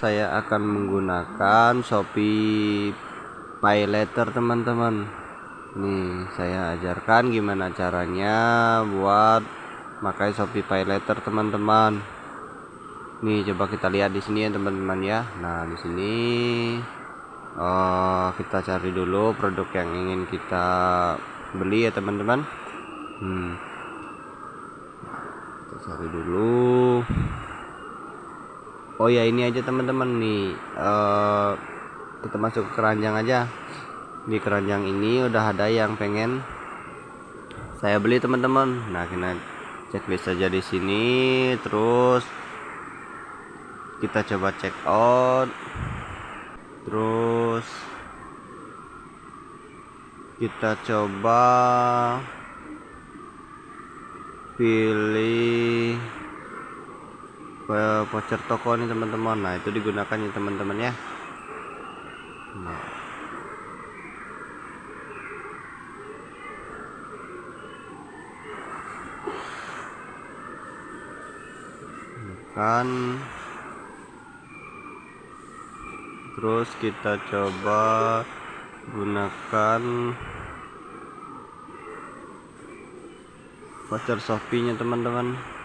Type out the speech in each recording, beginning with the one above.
saya akan menggunakan Shopee Pay Letter teman-teman. Nih saya ajarkan gimana caranya buat pakai Shopee Pay Letter teman-teman. Nih coba kita lihat di sini ya teman-teman ya. Nah di sini uh, kita cari dulu produk yang ingin kita beli ya teman-teman. Hmm. kita cari dulu oh ya ini aja teman-teman nih. Uh, kita masuk ke keranjang aja. Di keranjang ini udah ada yang pengen saya beli teman-teman. Nah kita checklist saja di sini. Terus kita coba check out. Terus kita coba pilih voucher toko nih teman-teman. Nah itu digunakan ya teman-teman ya. Nah. kan. Terus kita coba gunakan voucher Shopee nya teman-teman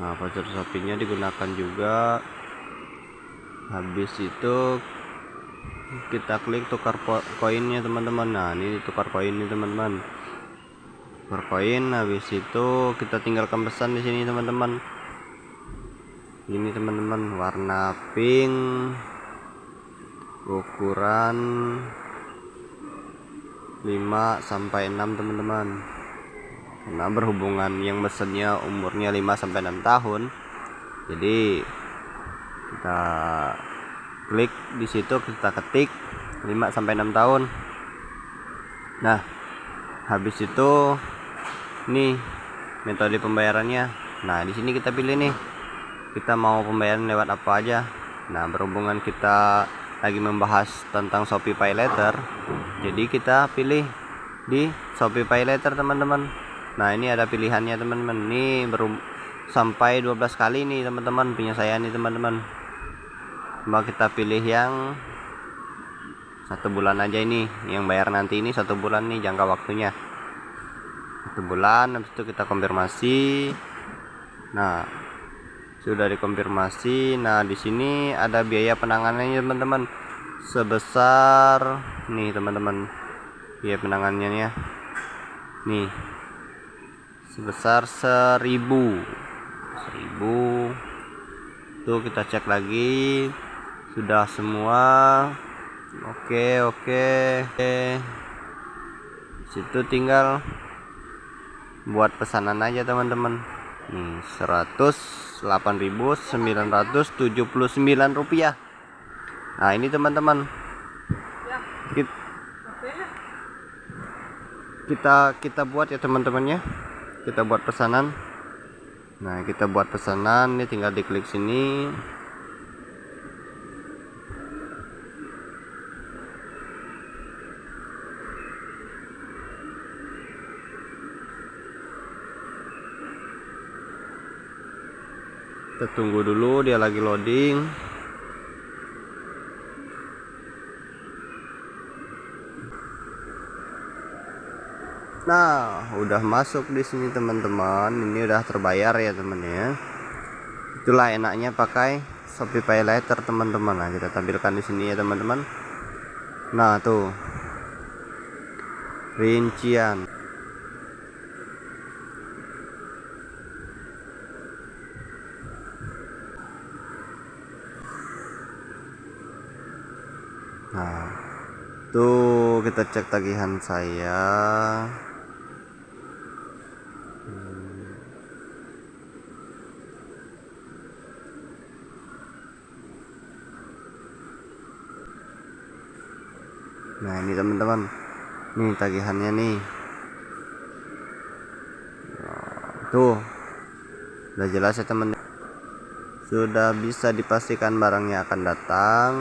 nah voucher sapinya digunakan juga. Habis itu kita klik tukar koinnya teman-teman. Nah ini tukar koin ini teman-teman. Tukar koin habis itu kita tinggalkan pesan di sini teman-teman. Ini teman-teman warna pink ukuran 5 sampai 6 teman-teman karena berhubungan yang mesennya umurnya 5 sampai 6 tahun. Jadi kita klik di situ kita ketik 5 sampai 6 tahun. Nah habis itu nih metode pembayarannya. Nah di sini kita pilih nih kita mau pembayaran lewat apa aja. Nah berhubungan kita lagi membahas tentang Shopee Pay Later. Jadi kita pilih di Shopee Pay Later teman-teman nah ini ada pilihannya teman-teman. Ini baru sampai 12 kali nih teman-teman punya saya nih teman-teman. Coba kita pilih yang satu bulan aja ini yang bayar nanti ini satu bulan nih jangka waktunya. Satu bulan habis itu kita konfirmasi. Nah sudah dikonfirmasi. Nah di sini ada biaya penanganannya teman-teman. Sebesar nih teman-teman biaya penanganannya. Nih sebesar seribu. Seribu. Tuh kita cek lagi. Sudah semua. Oke oke. Oke situ tinggal buat pesanan aja teman-teman. Nih 108.979 rupiah. Nah ini teman-teman. Kita kita buat ya teman-temannya kita buat pesanan. Nah kita buat pesanan ini tinggal diklik sini. Kita tunggu dulu dia lagi loading Nah, udah masuk di sini teman-teman. Ini udah terbayar ya teman ya. Itulah enaknya pakai Shopee Pay Later teman-teman. Nah, kita tampilkan di sini ya teman-teman. Nah, tuh. Rincian. Nah, tuh kita cek tagihan saya. Nah ini teman-teman. Nih tagihannya nih. Tuh. Udah jelas ya teman sudah bisa dipastikan barangnya akan datang.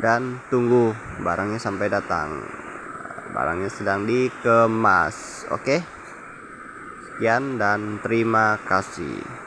Dan tunggu barangnya sampai datang. Barangnya sedang dikemas. Oke? Sekian dan terima kasih